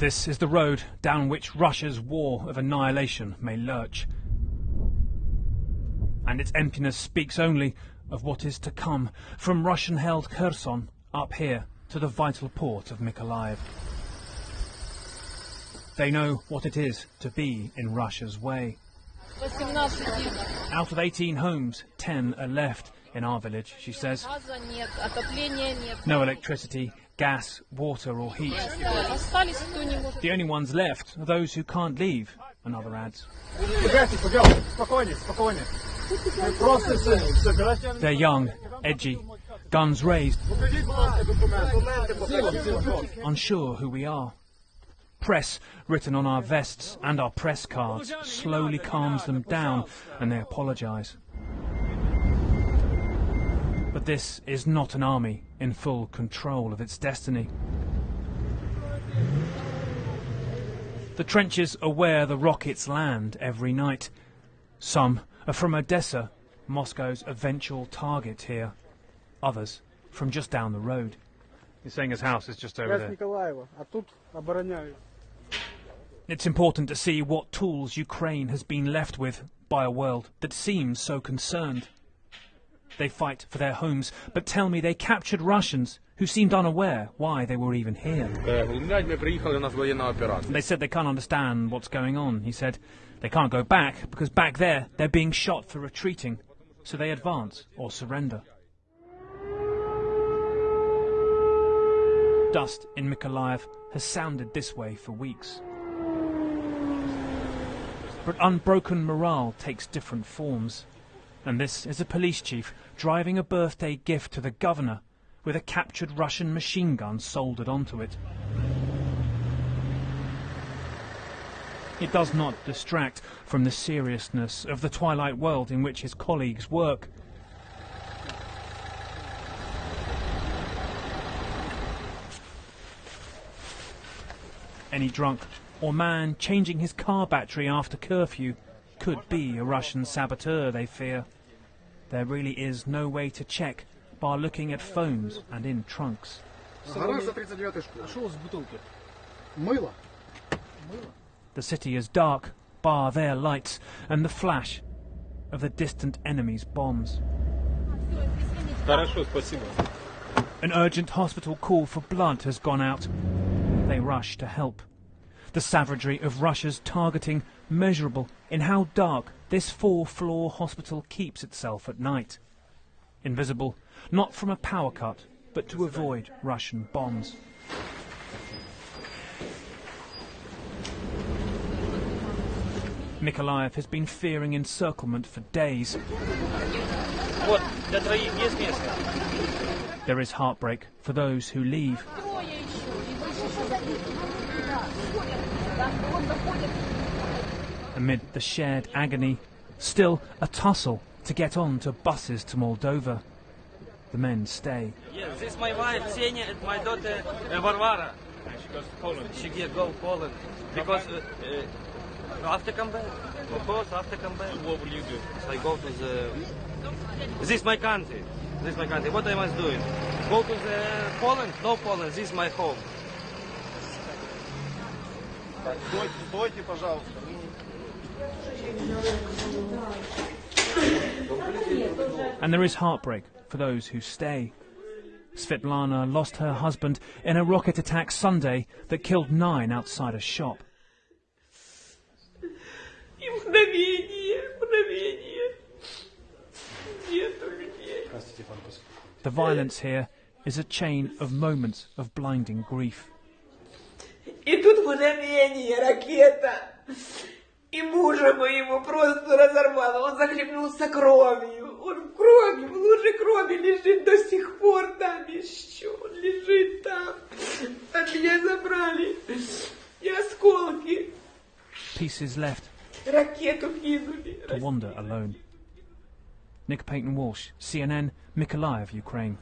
This is the road down which Russia's war of annihilation may lurch. And its emptiness speaks only of what is to come from Russian held Kherson up here to the vital port of Mykolaiv. They know what it is to be in Russia's way. Out of 18 homes, 10 are left in our village, she says. No electricity, gas, water or heat. The only ones left are those who can't leave, another adds. They're young, edgy, guns raised, unsure who we are. Press written on our vests and our press cards slowly calms them down and they apologise. But this is not an army in full control of its destiny. The trenches are where the rockets land every night. Some are from Odessa, Moscow's eventual target here. Others from just down the road. He's saying his house is just over there. It's important to see what tools Ukraine has been left with by a world that seems so concerned. They fight for their homes, but tell me they captured Russians who seemed unaware why they were even here. They said they can't understand what's going on, he said. They can't go back because back there they're being shot for retreating, so they advance or surrender. Dust in Mykolaiv has sounded this way for weeks. But unbroken morale takes different forms. And this is a police chief driving a birthday gift to the governor with a captured Russian machine gun soldered onto it. It does not distract from the seriousness of the twilight world in which his colleagues work. Any drunk or man changing his car battery after curfew could be a Russian saboteur, they fear. There really is no way to check by looking at phones and in trunks. The city is dark, bar their lights and the flash of the distant enemy's bombs. An urgent hospital call for blood has gone out. They rush to help the savagery of Russia's targeting measurable in how dark this four-floor hospital keeps itself at night. Invisible, not from a power cut, but to avoid Russian bombs. Mykolaiv has been fearing encirclement for days. There is heartbreak for those who leave. Amid the shared agony, still a tussle to get on to buses to Moldova. The men stay. Yes, this is my wife, Senya, and my daughter, uh, Varvara. She goes to Poland. She get go Poland. Because uh, uh, after come back, of course, after come back, What will you do? I go to the... This is my country. This is my country. What I must do? Go to the Poland? No Poland, this is my home. Стойте, стойте, пожалуйста. And there is heartbreak for those who stay. Svetlana lost her husband in a rocket attack Sunday that killed nine outside a shop. И мгновение, мгновение. Нету людей. The violence here is a chain of moments of blinding grief. Мгновение, ракета. И мужа моего просто разорвало. Он захлебнулся кровью. Он в крови, в луже крови лежит до сих пор там еще. Он лежит там. От меня забрали. И осколки. Pieces left Ракету кинули. to wander alone. Nick Payton Walsh, CNN, Mykolaiv, Ukraine.